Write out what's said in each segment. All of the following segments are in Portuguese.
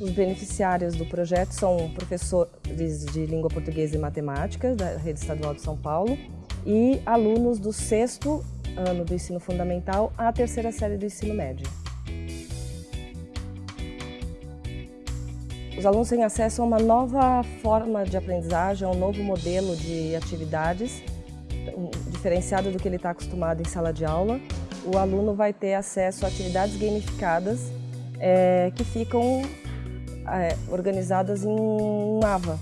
Os beneficiários do projeto são professores de língua portuguesa e matemática da Rede Estadual de São Paulo e alunos do sexto ano do ensino fundamental à terceira série do ensino médio. Os alunos têm acesso a uma nova forma de aprendizagem, a um novo modelo de atividades, diferenciado do que ele está acostumado em sala de aula. O aluno vai ter acesso a atividades gamificadas é, que ficam é, organizadas em um AVA,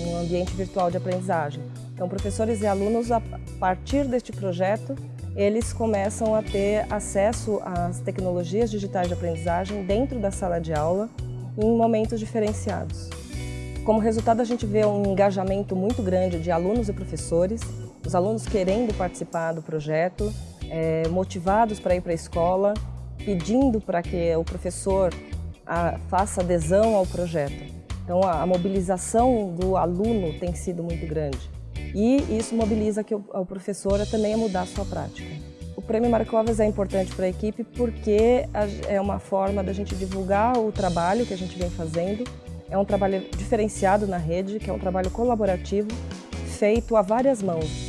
um ambiente virtual de aprendizagem. Então, professores e alunos, a partir deste projeto, eles começam a ter acesso às tecnologias digitais de aprendizagem dentro da sala de aula em momentos diferenciados. Como resultado, a gente vê um engajamento muito grande de alunos e professores, os alunos querendo participar do projeto, é, motivados para ir para a escola, pedindo para que o professor a, faça adesão ao projeto. Então, a, a, mobilização do aluno tem sido muito grande. E isso mobiliza que o, professor também a mudar a sua prática. O Prêmio Marcovas é importante para a equipe porque é uma forma da gente divulgar o trabalho que a gente vem fazendo. É um trabalho diferenciado na rede, que é um trabalho colaborativo, feito a várias mãos.